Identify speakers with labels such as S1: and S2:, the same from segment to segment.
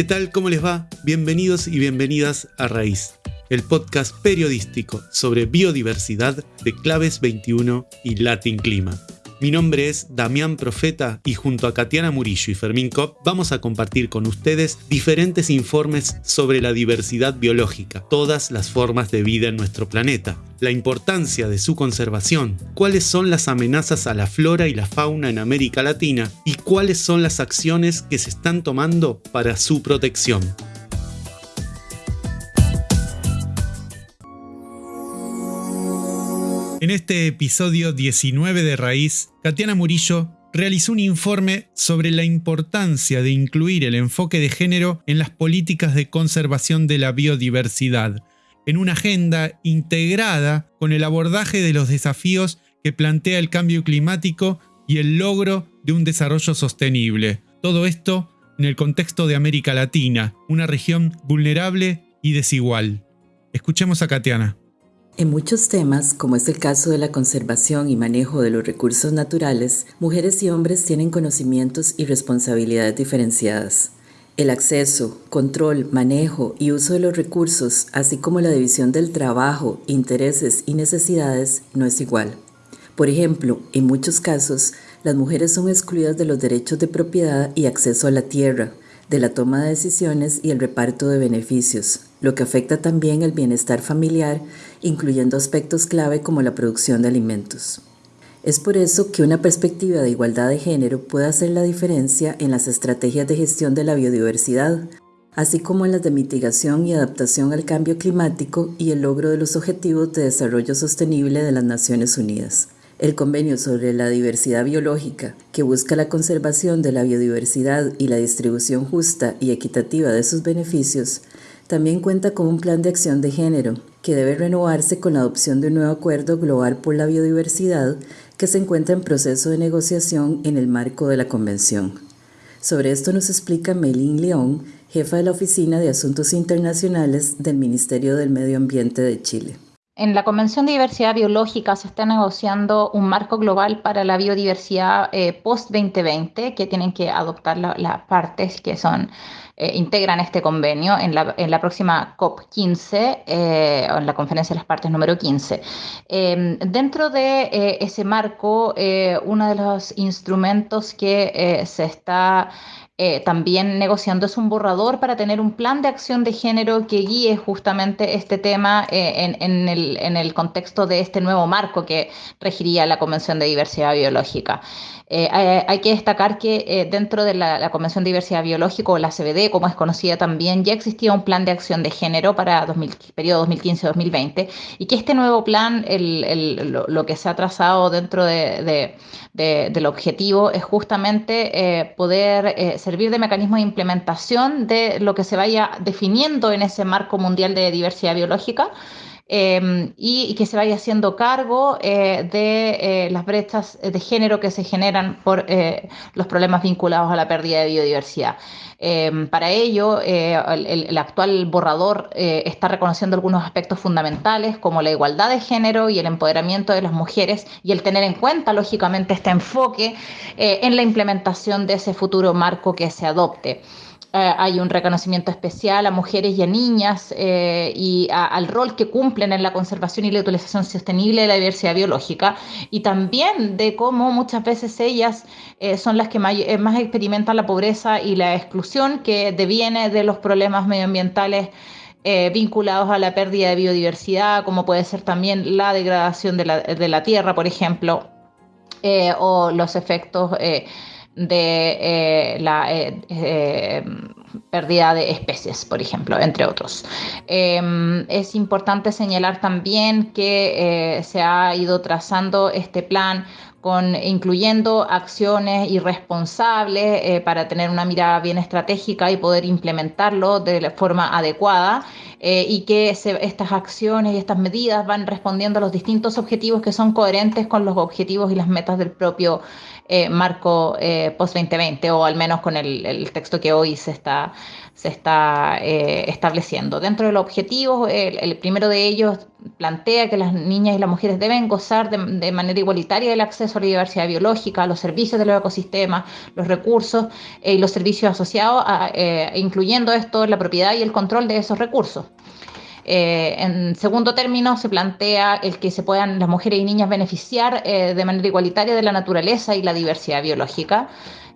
S1: ¿Qué tal? ¿Cómo les va? Bienvenidos y bienvenidas a Raíz, el podcast periodístico sobre biodiversidad de Claves 21 y Latin Clima. Mi nombre es Damián Profeta y junto a Katiana Murillo y Fermín Kopp vamos a compartir con ustedes diferentes informes sobre la diversidad biológica, todas las formas de vida en nuestro planeta, la importancia de su conservación, cuáles son las amenazas a la flora y la fauna en América Latina y cuáles son las acciones que se están tomando para su protección. En este episodio 19 de Raíz, Katiana Murillo realizó un informe sobre la importancia de incluir el enfoque de género en las políticas de conservación de la biodiversidad, en una agenda integrada con el abordaje de los desafíos que plantea el cambio climático y el logro de un desarrollo sostenible. Todo esto en el contexto de América Latina, una región vulnerable y desigual. Escuchemos a Katiana.
S2: En muchos temas, como es el caso de la conservación y manejo de los recursos naturales, mujeres y hombres tienen conocimientos y responsabilidades diferenciadas. El acceso, control, manejo y uso de los recursos, así como la división del trabajo, intereses y necesidades, no es igual. Por ejemplo, en muchos casos, las mujeres son excluidas de los derechos de propiedad y acceso a la tierra, de la toma de decisiones y el reparto de beneficios, lo que afecta también el bienestar familiar, incluyendo aspectos clave como la producción de alimentos. Es por eso que una perspectiva de igualdad de género puede hacer la diferencia en las estrategias de gestión de la biodiversidad, así como en las de mitigación y adaptación al cambio climático y el logro de los Objetivos de Desarrollo Sostenible de las Naciones Unidas. El convenio sobre la diversidad biológica, que busca la conservación de la biodiversidad y la distribución justa y equitativa de sus beneficios, también cuenta con un plan de acción de género, que debe renovarse con la adopción de un nuevo acuerdo global por la biodiversidad que se encuentra en proceso de negociación en el marco de la Convención. Sobre esto nos explica Melín León, jefa de la Oficina de Asuntos Internacionales del Ministerio del Medio Ambiente de Chile.
S3: En la Convención de Diversidad Biológica se está negociando un marco global para la biodiversidad eh, post-2020 que tienen que adoptar las partes que son eh, integran este convenio en la, próxima COP15, eh, en la Conferencia de las Partes número 15. Em, dentro de ese marco, uno de los instrumentos que se está eh, también negociando es un borrador para tener un plan de acción de género que guíe justamente este tema eh, en, el, contexto de este nuevo marco que regiría la Convención de Diversidad Biológica. Eh, hay, que destacar que dentro de la, Convención de Diversidad Biológica, o la CBD, como es conocida también, ya existía un plan de acción de género para el periodo 2015-2020 y que este nuevo plan, lo, que se ha trazado dentro del objetivo es justamente poder servir de mecanismo de implementación de lo que se vaya definiendo en ese marco mundial de diversidad biológica. Em, y, que se vaya haciendo cargo eh, de eh, las brechas de género que se generan por eh, los problemas vinculados a la pérdida de biodiversidad. Em, para ello, el, actual borrador está reconociendo algunos aspectos fundamentales como la igualdad de género y el empoderamiento de las mujeres y el tener en cuenta, lógicamente, este enfoque en la implementación de ese futuro marco que se adopte. Eh, hay un reconocimiento especial a mujeres y a niñas eh, y al rol que cumplen en la conservación y la utilización sostenible de la diversidad biológica y también de cómo muchas veces ellas eh, son las que más, experimentan la pobreza y la exclusión que deviene de los problemas medioambientales. vinculados a la pérdida de biodiversidad, como puede ser también la degradación de la, de la tierra, por ejemplo, o los efectos de eh, la eh, eh, pérdida de especies, por ejemplo, entre otros. Em, es importante señalar también que se ha ido trazando este plan incluyendo acciones irresponsables para tener una mirada bien estratégica y poder implementarlo de la forma adecuada y que estas acciones y estas medidas van respondiendo a los distintos objetivos que son coherentes con los objetivos y las metas del propio eh, marco eh, post-2020 o al menos con el, texto que hoy se está, se está eh, estableciendo. Dentro de los objetivos, el, primero de ellos plantea que las niñas y las mujeres deben gozar de, manera igualitaria del acceso la diversidad biológica, los servicios de los ecosistemas, los recursos y los servicios asociados, incluyendo esto la propiedad y el control de esos recursos. Eh, en segundo término, se plantea el que se puedan las mujeres y niñas beneficiar eh, de manera igualitaria de la naturaleza y la diversidad biológica.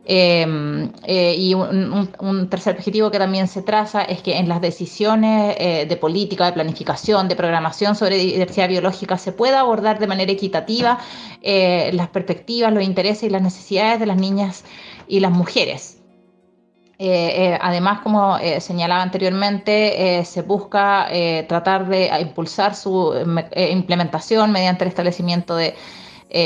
S3: Eh, y un, tercer objetivo que también se traza es que en las decisiones de política, de planificación, de programación sobre diversidad biológica se pueda abordar de manera equitativa las perspectivas, los intereses y las necesidades de las niñas y las mujeres. Eh, eh, además, como eh, señalaba anteriormente, se busca tratar de impulsar su implementación mediante el establecimiento de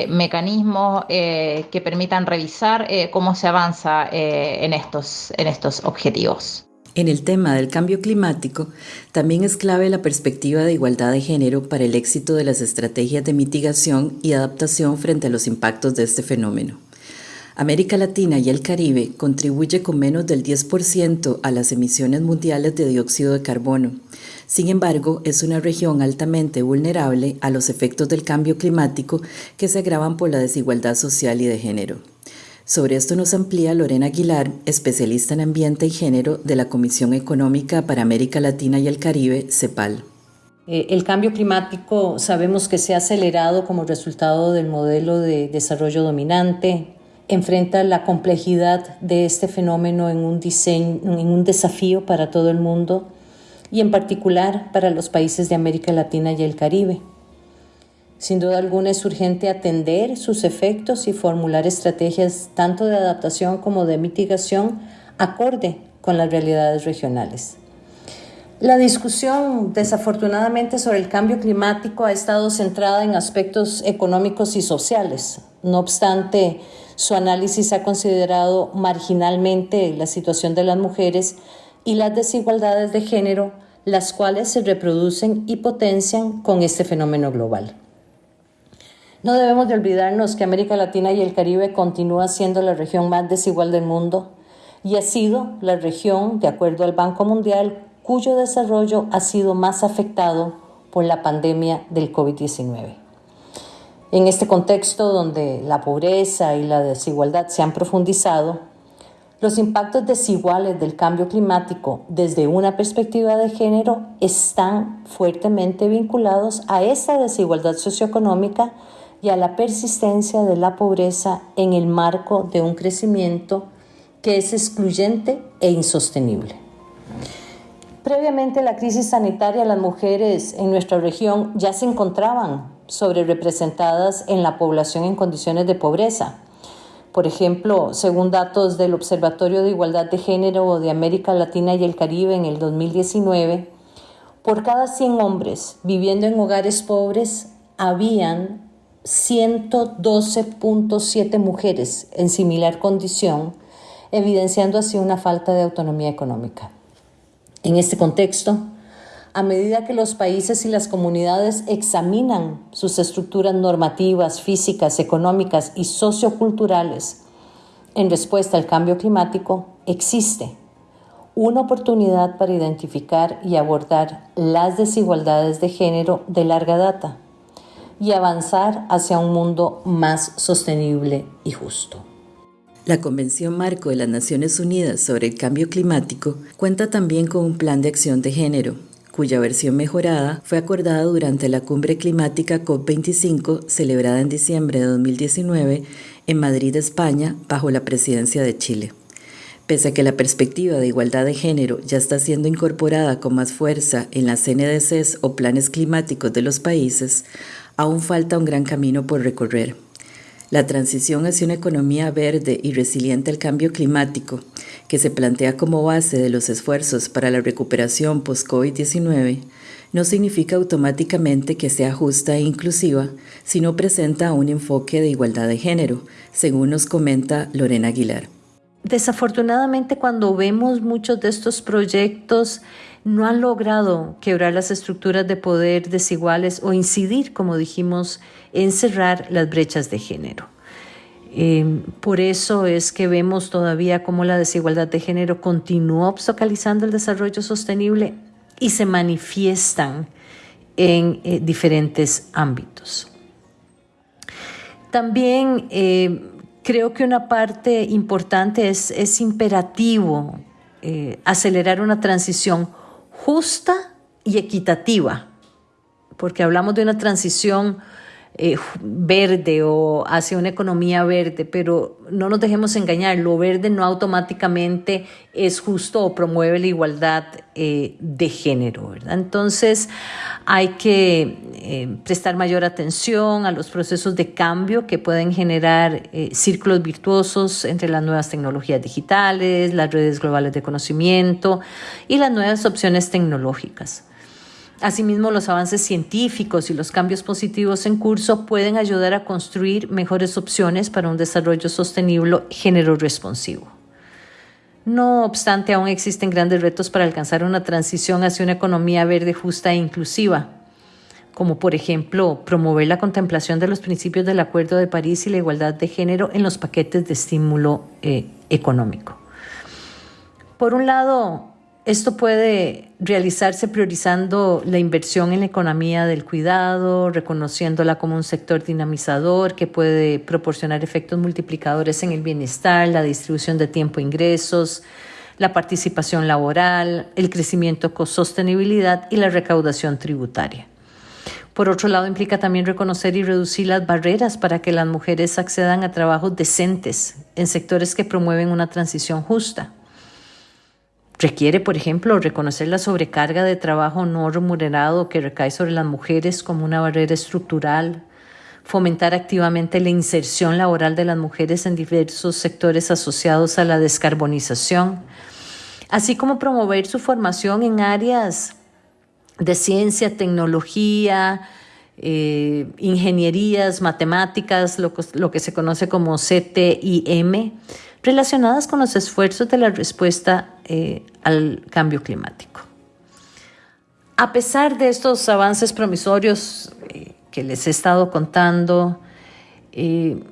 S3: mecanismos que permitan revisar cómo se avanza en, estos, en estos objetivos.
S2: En el tema del cambio climático, también es clave la perspectiva de igualdad de género para el éxito de las estrategias de mitigación y adaptación frente a los impactos de este fenómeno. América Latina y el Caribe contribuye con menos del 10% a las emisiones mundiales de dióxido de carbono. Sin embargo, es una región altamente vulnerable a los efectos del cambio climático que se agravan por la desigualdad social y de género. Sobre esto nos amplía Lorena Aguilar, especialista en ambiente y género de la Comisión Económica para América Latina y el Caribe, CEPAL.
S4: Eh, el cambio climático sabemos que se ha acelerado como resultado del modelo de desarrollo dominante, enfrenta la complejidad de este fenómeno en un, desafío para todo el mundo y en particular para los países de América Latina y el Caribe. Sin duda alguna es urgente atender sus efectos y formular estrategias tanto de adaptación como de mitigación acorde con las realidades regionales. La discusión, desafortunadamente, sobre el cambio climático ha estado centrada en aspectos económicos y sociales. No obstante, su análisis ha considerado marginalmente la situación de las mujeres y las desigualdades de género, las cuales se reproducen y potencian con este fenómeno global. No debemos de olvidarnos que América Latina y el Caribe continúa siendo la región más desigual del mundo y ha sido la región, de acuerdo al Banco Mundial, cuyo desarrollo ha sido más afectado por la pandemia del COVID-19. En este contexto donde la pobreza y la desigualdad se han profundizado, los impactos desiguales del cambio climático desde una perspectiva de género están fuertemente vinculados a esa desigualdad socioeconómica y a la persistencia de la pobreza en el marco de un crecimiento que es excluyente e insostenible. Previamente la crisis sanitaria, las mujeres en nuestra región ya se encontraban sobre representadas en la población en condiciones de pobreza. Por ejemplo, según datos del Observatorio de Igualdad de Género de América Latina y el Caribe en el 2019, por cada 100 hombres viviendo en hogares pobres, habían 112.7 mujeres en similar condición, evidenciando así una falta de autonomía económica. En este contexto, a medida que los países y las comunidades examinan sus estructuras normativas, físicas, económicas y socioculturales en respuesta al cambio climático, existe una oportunidad para identificar y abordar las desigualdades de género de larga data y avanzar hacia un mundo más sostenible y justo.
S2: La Convención Marco de las Naciones Unidas sobre el Cambio Climático cuenta también con un plan de acción de género cuya versión mejorada fue acordada durante la cumbre climática COP25 celebrada en diciembre de 2019 en Madrid, España, bajo la presidencia de Chile. Pese a que la perspectiva de igualdad de género ya está siendo incorporada con más fuerza en las NDCs o planes climáticos de los países, aún falta un gran camino por recorrer. La transición hacia una economía verde y resiliente al cambio climático, que se plantea como base de los esfuerzos para la recuperación post-COVID-19, no significa automáticamente que sea justa e inclusiva, sino presenta un enfoque de igualdad de género, según nos comenta Lorena Aguilar.
S4: Desafortunadamente, cuando vemos muchos de estos proyectos, no han logrado quebrar las estructuras de poder desiguales o incidir, como dijimos, en cerrar las brechas de género. Eh, por eso es que vemos todavía cómo la desigualdad de género continúa obstaculizando el desarrollo sostenible y se manifiestan en eh, diferentes ámbitos. También eh, creo que una parte importante es, es imperativo eh, acelerar una transición justa y equitativa, porque hablamos de una transición eh, verde o hacia una economía verde, pero no nos dejemos engañar, lo verde no automáticamente es justo o promueve la igualdad eh, de género, ¿verdad? Entonces hay que eh, prestar mayor atención a los procesos de cambio que pueden generar círculos virtuosos entre las nuevas tecnologías digitales, las redes globales de conocimiento y las nuevas opciones tecnológicas. Asimismo, los avances científicos y los cambios positivos en curso pueden ayudar a construir mejores opciones para un desarrollo sostenible género responsivo. No obstante, aún existen grandes retos para alcanzar una transición hacia una economía verde justa e inclusiva, como por ejemplo promover la contemplación de los principios del Acuerdo de París y la igualdad de género en los paquetes de estímulo eh, económico. Por un lado, esto puede realizarse priorizando la inversión en la economía del cuidado, reconociéndola como un sector dinamizador que puede proporcionar efectos multiplicadores en el bienestar, la distribución de tiempo e ingresos, la participación laboral, el crecimiento con sostenibilidad y la recaudación tributaria. Por otro lado, implica también reconocer y reducir las barreras para que las mujeres accedan a trabajos decentes en sectores que promueven una transición justa. Requiere, por ejemplo, reconocer la sobrecarga de trabajo no remunerado que recae sobre las mujeres como una barrera estructural, fomentar activamente la inserción laboral de las mujeres en diversos sectores asociados a la descarbonización, así como promover su formación en áreas de ciencia, tecnología, eh, ingenierías, matemáticas, lo, lo que se conoce como CTIM, relacionadas con los esfuerzos de la respuesta eh, al cambio climático. A pesar de estos avances promisorios eh, que les he estado contando, eh,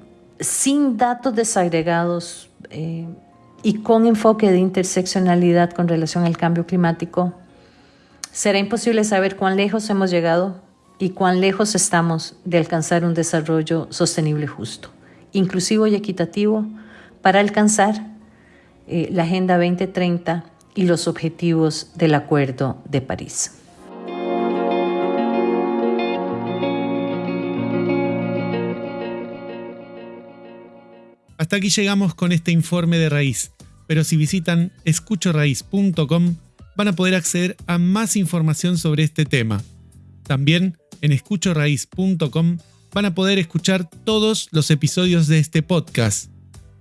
S4: sin datos desagregados y con enfoque de interseccionalidad con relación al cambio climático, será imposible saber cuán lejos hemos llegado y cuán lejos estamos de alcanzar un desarrollo sostenible justo, inclusivo y equitativo para alcanzar eh, la Agenda 2030 y los objetivos del Acuerdo de París.
S1: Hasta aquí llegamos con este informe de raíz, pero si visitan escuchoraíz.com van a poder acceder a más información sobre este tema. También en escuchoraíz.com van a poder escuchar todos los episodios de este podcast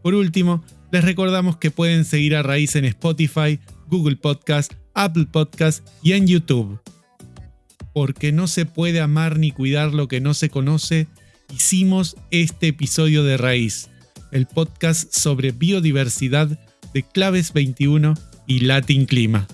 S1: por último, les recordamos que pueden seguir a Raíz en Spotify, Google Podcast, Apple Podcast y en YouTube. Porque no se puede amar ni cuidar lo que no se conoce, hicimos este episodio de Raíz, el podcast sobre biodiversidad de Claves 21 y Latin Clima.